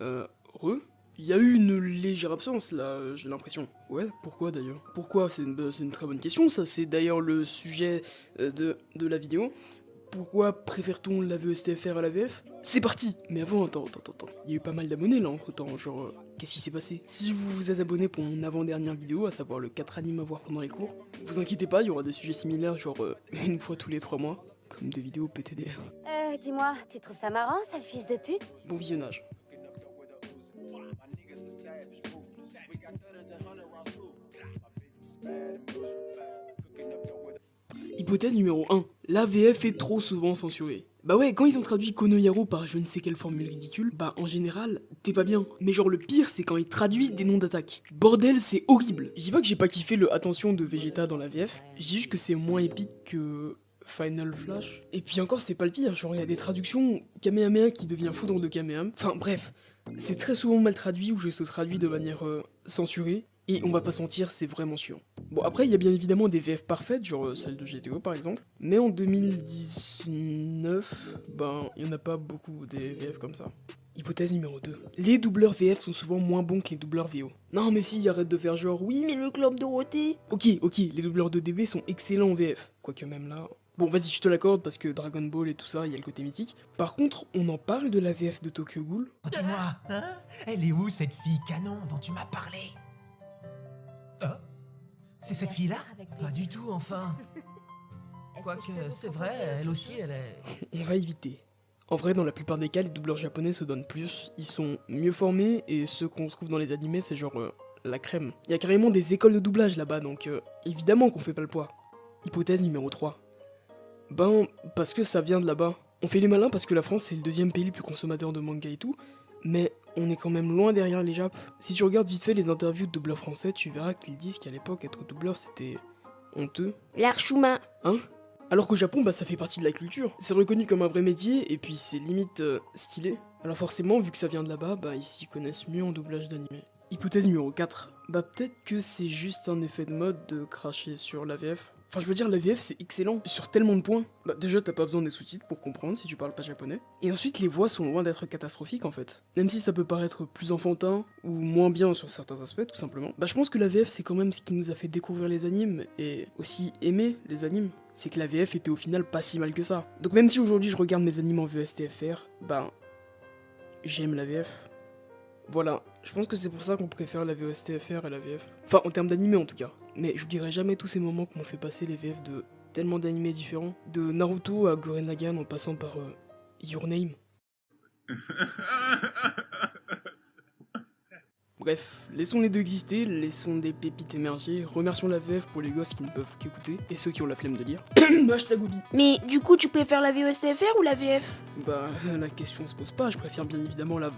Euh, re Il y a eu une légère absence là, euh, j'ai l'impression. Ouais, pourquoi d'ailleurs? Pourquoi? C'est une, c'est une très bonne question, ça c'est d'ailleurs le sujet euh, de, de la vidéo. Pourquoi préfère-t-on la VSTFR à la VF C'est parti Mais avant, attends, attends, attends. Il y a eu pas mal d'abonnés là entre temps, genre, euh, qu'est-ce qui s'est passé? Si vous vous êtes abonné pour mon avant-dernière vidéo, à savoir le 4 animes à voir pendant les cours, vous inquiétez pas, il y aura des sujets similaires, genre euh, une fois tous les 3 mois, comme des vidéos PTDR. Euh, dis-moi, tu trouves ça marrant, sale fils de pute? Bon visionnage. Hypothèse numéro 1. La VF est trop souvent censurée. Bah ouais, quand ils ont traduit Konoyaro par je ne sais quelle formule ridicule, bah en général, t'es pas bien. Mais genre le pire, c'est quand ils traduisent des noms d'attaques. Bordel, c'est horrible. Je dis pas que j'ai pas kiffé le attention de Vegeta dans la VF, je dis juste que c'est moins épique que Final Flash. Et puis encore, c'est pas le pire, genre il y a des traductions Kamehameha qui devient foudre de Kamehameha. Enfin bref, c'est très souvent mal traduit ou je se traduis de manière euh, censurée. Et on va pas se mentir, c'est vraiment chiant. Bon après, il y a bien évidemment des VF parfaites, genre euh, celle de GTO par exemple. Mais en 2019, ben, il y en a pas beaucoup des VF comme ça. Hypothèse numéro 2. Les doubleurs VF sont souvent moins bons que les doubleurs VO. Non mais si, arrête de faire genre, oui mais le club Dorothée Ok, ok, les doubleurs de DV sont excellents en VF. Quoique même là... Bon vas-y, je te l'accorde parce que Dragon Ball et tout ça, il y a le côté mythique. Par contre, on en parle de la VF de Tokyo Ghoul Oh, Dis-moi, hein? Elle est où cette fille canon dont tu m'as parlé? C'est cette fille-là? Pas du tout, enfin. Quoique, c'est vrai, elle aussi, elle est... On va éviter. En vrai, dans la plupart des cas, les doubleurs japonais se donnent plus, ils sont mieux formés, et ceux qu'on trouve dans les animés, c'est genre euh, la crème. Il y a carrément des écoles de doublage là-bas, donc euh, évidemment qu'on fait pas le poids. Hypothèse numéro 3. Ben, parce que ça vient de là-bas. On fait les malins parce que la France c'est le deuxième pays le plus consommateur de manga et tout, mais on est quand même loin derrière les Japs. Si tu regardes vite fait les interviews de doubleurs français, tu verras qu'ils disent qu'à l'époque être doubleur c'était honteux. L'archoumain Hein? Alors qu'au Japon, bah ça fait partie de la culture. C'est reconnu comme un vrai métier et puis c'est limite euh, stylé. Alors forcément, vu que ça vient de là-bas, bah ils s'y connaissent mieux en doublage d'animé. Hypothèse numéro 4. Bah peut-être que c'est juste un effet de mode de cracher sur la VF. Enfin je veux dire, la VF c'est excellent sur tellement de points. Bah déjà t'as pas besoin des sous-titres pour comprendre si tu parles pas japonais. Et ensuite les voix sont loin d'être catastrophiques en fait. Même si ça peut paraître plus enfantin ou moins bien sur certains aspects tout simplement. Bah je pense que la VF c'est quand même ce qui nous a fait découvrir les animes et aussi aimer les animes. C'est que la VF était au final pas si mal que ça. Donc même si aujourd'hui je regarde mes animes en VSTFR, bah j'aime la VF. Voilà, je pense que c'est pour ça qu'on préfère la VSTFR à la VF. Enfin, en termes d'animé en tout cas. Mais je dirais jamais tous ces moments qu'on fait passer les VF de tellement d'animés différents. De Naruto à Gurren Lagann en passant par euh, Your Name. Bref, laissons les deux exister, laissons des pépites émerger, remercions la VF pour les gosses qui ne peuvent qu'écouter, et ceux qui ont la flemme de lire. Hashtag Obi. Mais du coup, tu préfères la VOSTFR ou la VF Bah, la question se pose pas, je préfère bien évidemment la